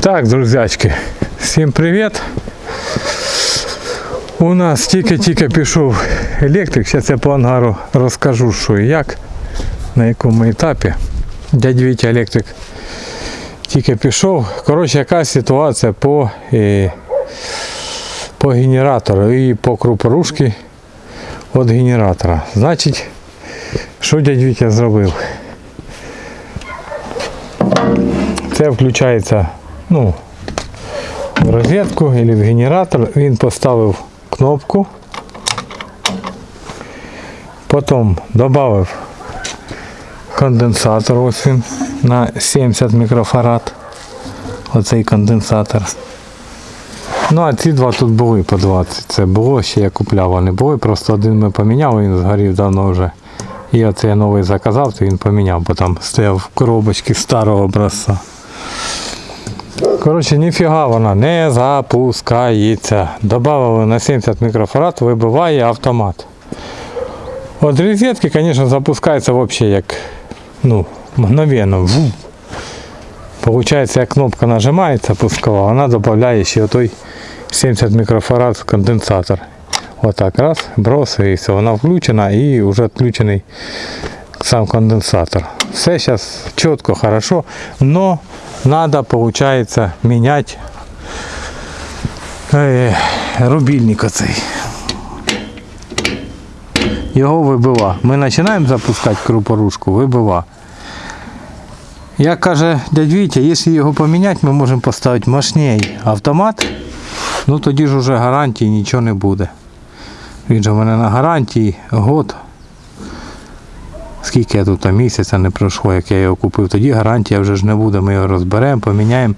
Так, друзячки, всім привіт. У нас тільки-тільки пішов електрик. Зараз я по ангару розкажу, що і як, на якому етапі. Дядь Вітя електрик тільки пішов. Коротше, яка ситуація по, е, по генератору і по крупорушки від генератора. Значить, що дядь Вітя зробив? Це включається ну, в розетку або в генератор. Він поставив кнопку. Потім додав конденсатор. Ось він на 70 мікрофарад. Оцей конденсатор. Ну, а ці два тут були по 20. Це було, ще я купляв, вони були. Просто один ми поміняли, він згорів давно вже. І оце я новий заказав, то він поміняв, бо там стояв в коробочці старого образця. Коротше, ніфіга вона не запускається. Добавили на 70 мікрофарад, вибиває автомат. От розетки, звісно, запускається взагалі як ну, мгновенно. Ву. Получається, як кнопка нажимається пускова, вона додає ще той 70 мікрофарад конденсатор. Отак, раз, брос, і все, вона включена і вже відключений сам конденсатор. Все зараз чітко, хорошо, но надо, получается, менять е, рубільник оцей. Його вибива. Ми починаємо запускати крупорушку, вибива. Як каже дядь Вітя, якщо його поміняти, ми можемо поставити мощній автомат, ну тоді ж уже гарантії нічого не буде. Він же в мене на гарантії год. Скільки я тут місяця не пройшло, як я його купив, тоді гарантія вже ж не буде. Ми його розберемо, поміняємо,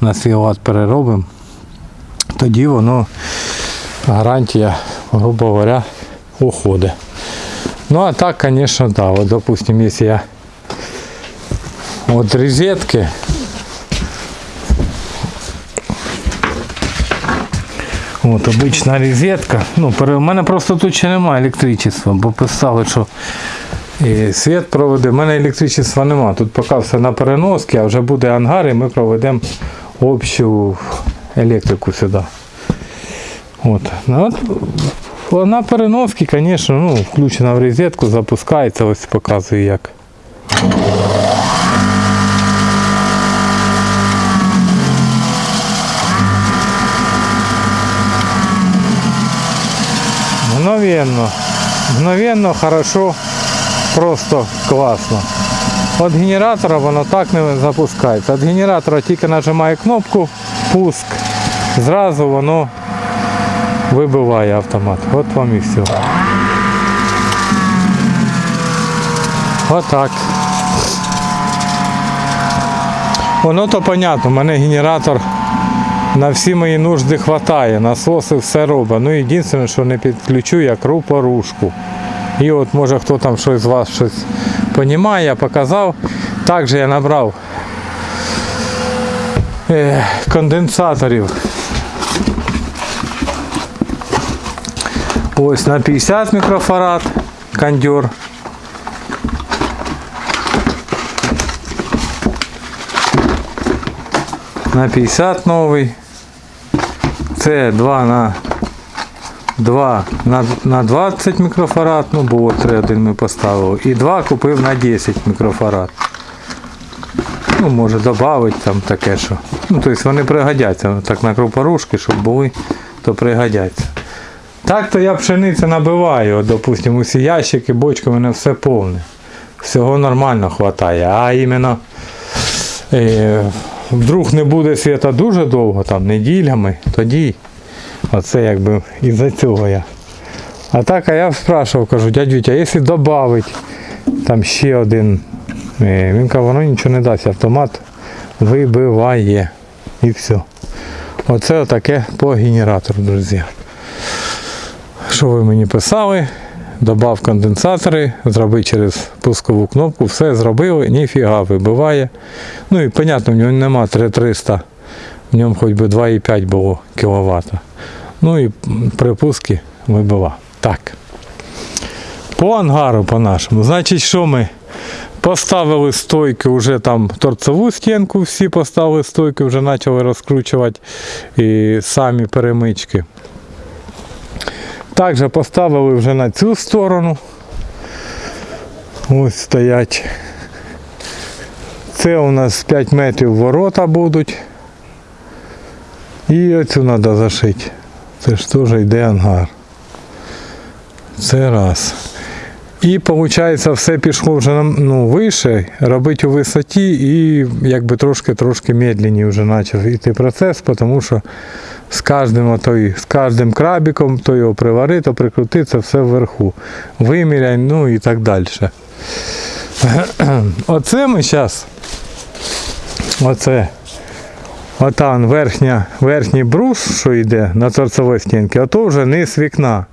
на свій лад переробимо. Тоді воно гарантія, грубо говоря, уходить. Ну а так, звісно, да. Вот, допустим, если я от розетки От обична розетка. Ну, у мене просто тут ще немає електричества, бо писали, що і світ проведе. У мене електричества немає. Тут поки все на переноски, а вже буде ангар і ми проведемо общу електрику сюди. От. Ну, вона переноски, звісно, ну, включена в розетку, запускається, ось показую як. Мгновенно. Мгновенно, хорошо, просто класно. От генератора воно так не запускається. От генератора тільки нажимає кнопку пуск, зразу воно вибиває автомат. От вам і все. Отак. Воно то понятно, у мене генератор на всі мої нужди вистачає, насоси все робить. Ну єдине, що не підключу, я крупорушку. І от може хто там щось з вас щось розуміє, я показав. Також я набрав е, конденсаторів. Ось на 50 мікрофарад кондьор. На 50 новий. Це 2 на 2 на, на 20 мікрофарад, ну було 3 один ми поставили. І 2 купив на 10 мікрофарад. Ну, може додати там таке, що. Ну, тобто вони пригодяться. Так на крупорушки, щоб були, то пригодяться. Так то я пшеницю набиваю, от, допустим, усі ящики, бочки, у мене все повне. Всього нормально вистачає. А іменно е, вдруг не буде світа дуже довго, там неділями, тоді оце якби із-за цього я. А так а я спрашивав, кажу, дядь Вітя, якщо додати там ще один, е, він каже, воно нічого не дасть, автомат вибиває. І все. Оце таке по генератору, друзі. Що ви мені писали? Добав конденсатори, зроби через пускову кнопку, все зробили, ніфіга вибиває. Ну і понятно, в ньому нема 3300, в ньому хоч би 2,5 було кВт. Ну і при пуску вибива. Так. По ангару по нашому. Значить, що ми Поставили стойки, вже там торцеву стінку, всі поставили стойки, вже почали розкручувати і самі перемички. Також поставили вже на цю сторону. Ось стоять. Це у нас 5 метрів ворота будуть. І оцю треба зашити. Це ж теж йде ангар. Це раз. І виходить, все пішло вже ну, вище, робити у висоті і якби трошки-трошки медленніше вже почав йти процес, тому що з кожним, отой, з кожним крабіком то його привари, то прикрути, це все вверху. Виміряй, ну і так далі. Оце ми зараз. Оце. Отам верхня, верхній брус, що йде на торцевій стінці, ото вже низ вікна.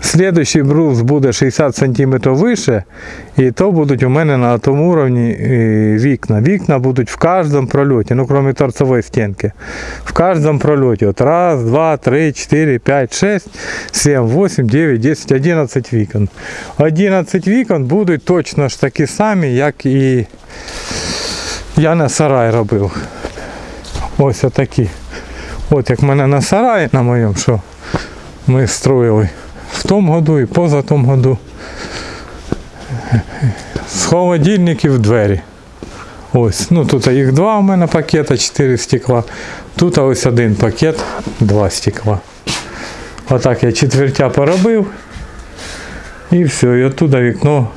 Слідуючий брус буде 60 см вище, і то будуть у мене на тому рівні е, вікна. Вікна будуть в кожному прольоті, ну крім торцевої стінки. В кожному прольоті. От раз, два, три, чотири, п'ять, шесть, сім, вісім, дев'ять, десять, одинадцять вікон. 11 вікон будуть точно ж такі самі, як і я на сарай робив. Ось отакі. От як в мене на сараї на моєму, що ми строїли в тому году і поза тому году. З холодильників двері. Ось, ну тут їх два у мене пакета, 4 стекла. Тут ось один пакет, два стекла. Отак я четвертя поробив. І все, і оттуда вікно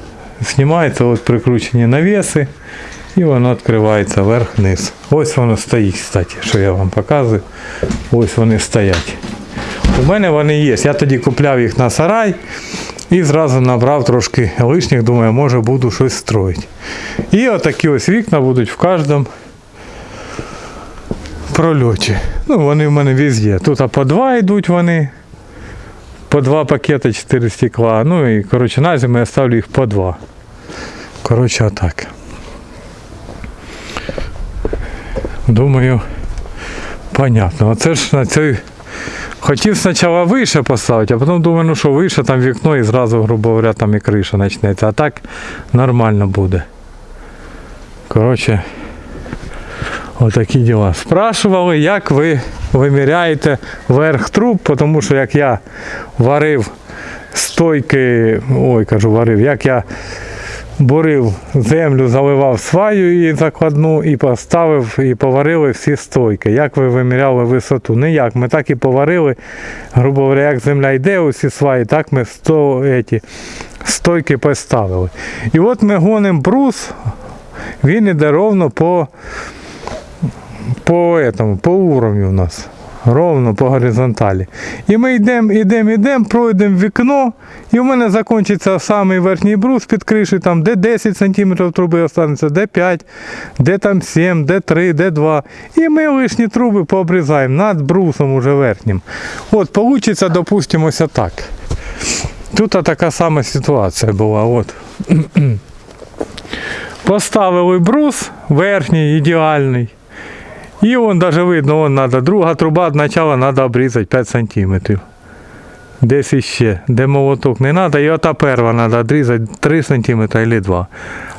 знімається, от прикручені навіси. І воно відкривається вверх-вниз. Ось воно стоїть, кстати, що я вам показую. Ось вони стоять. У мене вони є. Я тоді купляв їх на сарай і зразу набрав трошки лишніх, думаю, може буду щось строїти. І отакі ось вікна будуть в кожному прольоті. Ну, вони в мене везде. Тут по два йдуть вони. По два пакети 4 стекла. Ну і коротше на зиму я ставлю їх по два. Коротше, отак. Думаю, понятно. Оце ж на цей. Хотів спочатку вище поставити, а потім думаю, ну що вище там вікно і зразу, грубо говоря, там і криша почнеться. А так нормально буде. Коротше, отакі діла. Спрашували, як ви виміряєте верх труб, тому що як я варив стойки, ой, кажу, варив, як я бурив землю, заливав сваю і закладну, і поставив, і поварили всі стойки. Як ви виміряли висоту? Ніяк. Ми так і поварили. Грубо говоря, як земля йде, усі сваї, так ми сто, еті, стойки поставили. І от ми гонимо брус, він іде ровно по, по, этому, по уровню у нас. Ровно по горизонталі. І ми йдемо, йдемо, йдемо, пройдемо вікно, і в мене закінчиться самий верхній брус під кришею, там де 10 см труби останеться, де 5, де там 7, де 3, де 2. І ми лишні труби пообрізаємо над брусом уже верхнім. От, вийде, допустимо, ось так. Тут така сама ситуація була. От. Поставили брус верхній, ідеальний. І вон даже видно, вон надо, друга труба спочатку треба обрізати 5 см. Десь іще, де молоток не треба, і ота перва треба відрізати 3 см або 2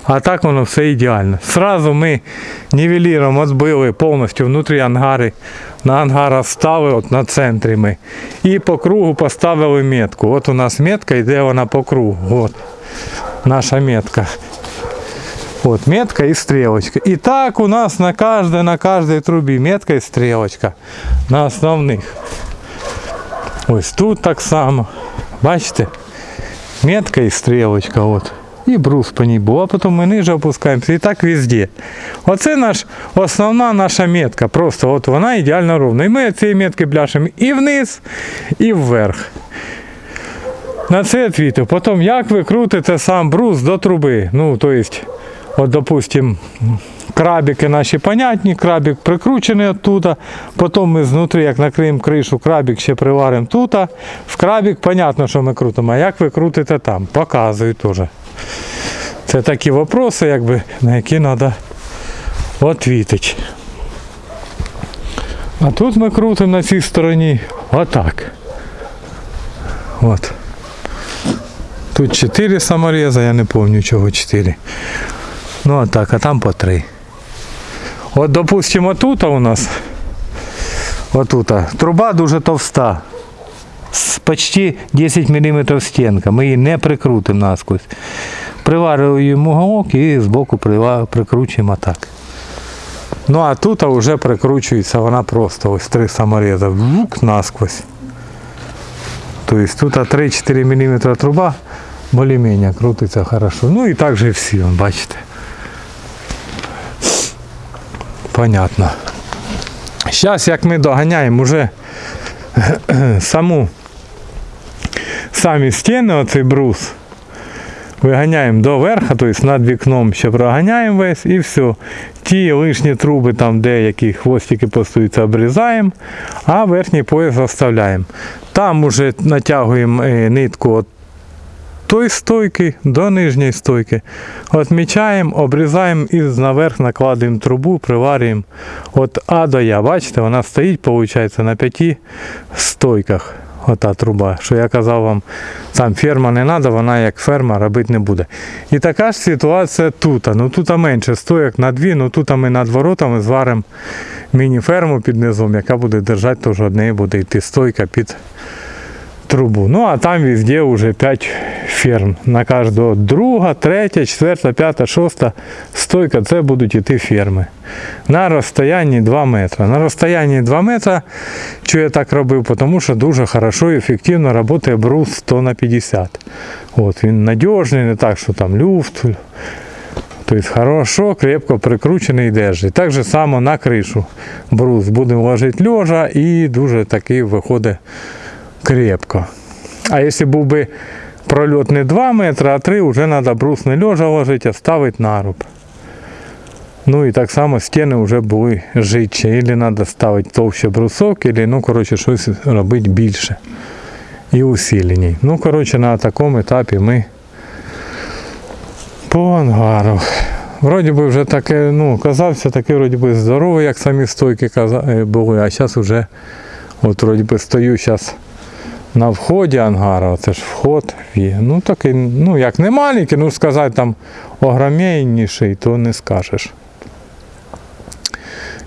А так воно все ідеально. Сразу ми нівеліром відбили повністю внутрі ангари. На ангара ставили от на центрі ми. І по кругу поставили метку. От у нас метка йде вона по кругу. От наша метка. Вот метка и стрелочка. И так у нас на каждой, на каждой трубе метка и стрелочка. На основних. Ось тут так само. Бачите? Метка і стрілочка. От. І брус по ній був, а потім ми ниже опускаємося. І так везде. Оце наш, основна наша метка. Просто от вона ідеально ровна. І ми цієї метки бляшемо і вниз, і вверх. На це відповів. Потім, як ви крутите сам брус до труби. Ну, то есть, от, допустим, крабики наші понятні, крабик прикручений оттуда. Потім ми знутрі, як накриємо кришу, крабик ще приваримо тут. В крабик, понятно, що ми крутимо. А як ви крутите там? Показую теж. Це такі вопроси, якби, на які треба відповідати. А тут ми крутимо на цій стороні отак. От. Тут 4 самореза, я не пам'ятаю чого 4. Ну а так, а там по 3. От, допустимо, тут у нас отут, труба дуже товста. Почти 10 мм стінка. Ми її не прикрутимо насквозь. Приварюємо уголок і збоку прикручуємо так. Ну а тут вже прикручується вона просто ось три самореза. Вук насквозь. Тобто тут 3-4 мм труба більш-менш крутиться хорошо. Ну і так же всі, бачите. Понятно. Зараз як ми доганяємо вже саму самі стіни, оцей брус, виганяємо до верха, тобто над вікном ще проганяємо весь і все. Ті лишні труби, там деякі хвостики постуються, обрізаємо, а верхній пояс заставляємо. Там уже натягуємо е, нитку от тої стойки до нижньої стойки. Отмічаємо, обрізаємо і наверх накладуємо трубу, приварюємо от А до Я. Бачите, вона стоїть, виходить, на п'яти стойках. Ота труба. Що я казав вам, там ферма не треба, вона як ферма робити не буде. І така ж ситуація тут. Ну тут менше стоїк на дві, ну тут ми над воротами зваримо міні-ферму під низом, яка буде держати, теж одне буде йти стойка під трубу. Ну а там везде вже 5 ферм. На кожного друга, третя, четверта, п'ята, шоста стойка це будуть іти ферми. На розстоянні 2 метри. На розстоянні 2 метри, що я так робив, тому що дуже хорошо і ефективно працює брус 100 на 50. От, він надіжний, не так, що там люфт. Тобто хорошо, крепко прикручений держить. Так же само на кришу. Брус будемо ложити льожа і дуже такий виходить крепко. А якщо був би прольот не 2 метри, а 3, вже треба брус не льожа ложити, а ставити наруб. Ну і так само стіни вже були житче. Ілі треба ставити товще брусок, ілі, ну, коротше, щось робити більше. І усиленій. Ну, коротше, на такому етапі ми по ангару. Вроді би вже таке, ну, казався такий вроді би здоровий, як самі стойки е, були, а зараз вже от вроді би стою зараз на вході ангара, це ж вход. Ну такий, ну як не маленький, ну сказати там огромніший, то не скажеш.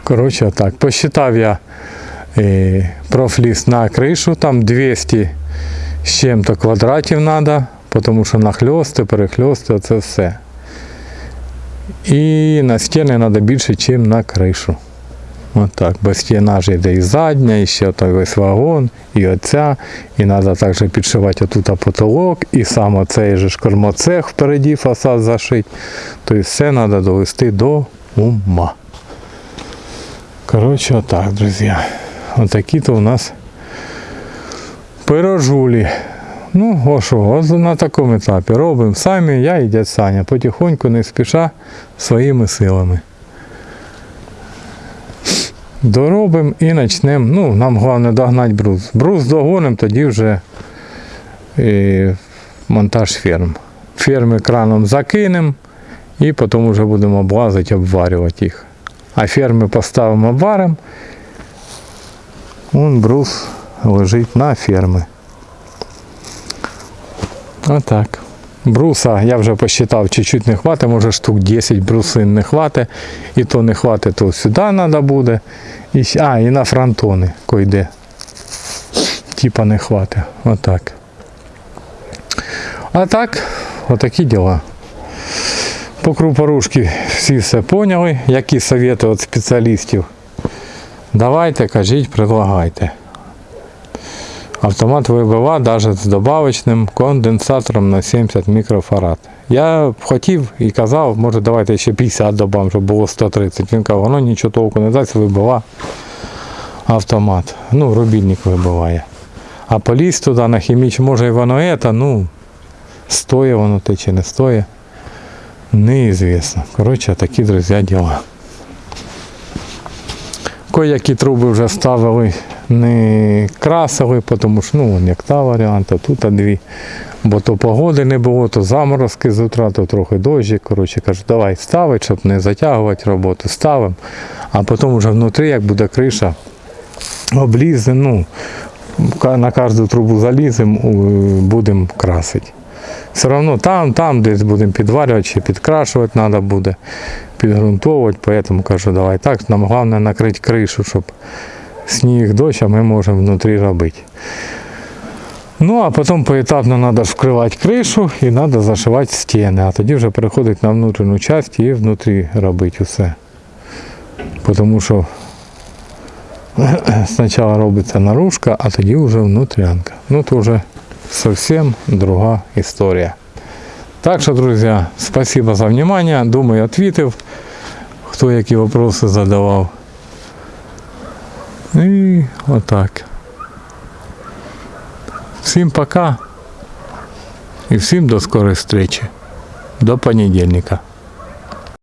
Коротше, так, посчитав я е, профліс на кришу, там 200 з чим-то квадратів треба, тому що нахльости, перехльости, це все. І на стіни треба більше, ніж на кришу. Отак, бо стіна ж йде і задня, і ще той весь вагон, і оця, і треба також підшивати отут потолок, і сам оцей же кормоцех впереді фасад зашити. Тобто все треба довести до ума. Коротше, отак, друзі. Отакі то у нас пирожулі. Ну, о що, на такому етапі робимо самі, я і дядь Саня, потихоньку, не спіша своїми силами. Доробимо і почнемо. Ну, нам головне догнати брус. Брус догонимо, тоді вже і монтаж ферм. Ферми краном закинемо і потім вже будемо облазити, обварювати їх. А ферми поставимо обваримо. Вон брус лежить на ферми. Отак. Бруса я вже посчитав, чуть-чуть не хватить, може штук 10 брусин не хватить. І то не хватить, то сюди треба буде. І, а, і на фронтони койде. Типа не хватить. Отак. А так, отакі діла. По крупорушки всі все поняли, які совєти від спеціалістів. Давайте, кажіть, предлагайте. Автомат ВБВ навіть з добавочним конденсатором на 70 мікрофарад. Я хотів і казав, може давайте ще 50 добавимо, щоб було 130. Він казав, воно нічого толку не дасть, ВБВ автомат. Ну, рубільник вибиває. А поліз туди на хіміч, може і воно это, ну, стоїть воно те чи не стоїть. Неізвісно. Коротше, такі, друзі, діла. Кое-які труби вже ставили, не красили, тому що ну, як та варіант, тут а дві. Бо то погоди не було, то заморозки з утра, то трохи дощик. Коротше, кажу, давай ставити, щоб не затягувати роботу. Ставимо. А потім вже внутрі, як буде криша, обліземо, ну, на кожну трубу заліземо, будемо красити. Все одно там, там десь будемо підварювати чи підкрашувати треба буде, підґрунтовувати. Поэтому кажу, давай так. Нам головне накрити кришу, щоб сніг, дощ, а ми можемо внутрі робити. Ну, а потім поетапно треба вкривати кришу і треба зашивати стіни, а тоді вже переходить на внутрішню частину і внутрі робити усе. Тому що спочатку робиться наружка, а тоді вже внутрянка. Ну, то вже зовсім друга історія. Так що, друзі, спасибо за внимание. Думаю, ответив, хто які вопроси задавав. І отак. Всім пока. І всім до скорої зустрічі. До понедельника.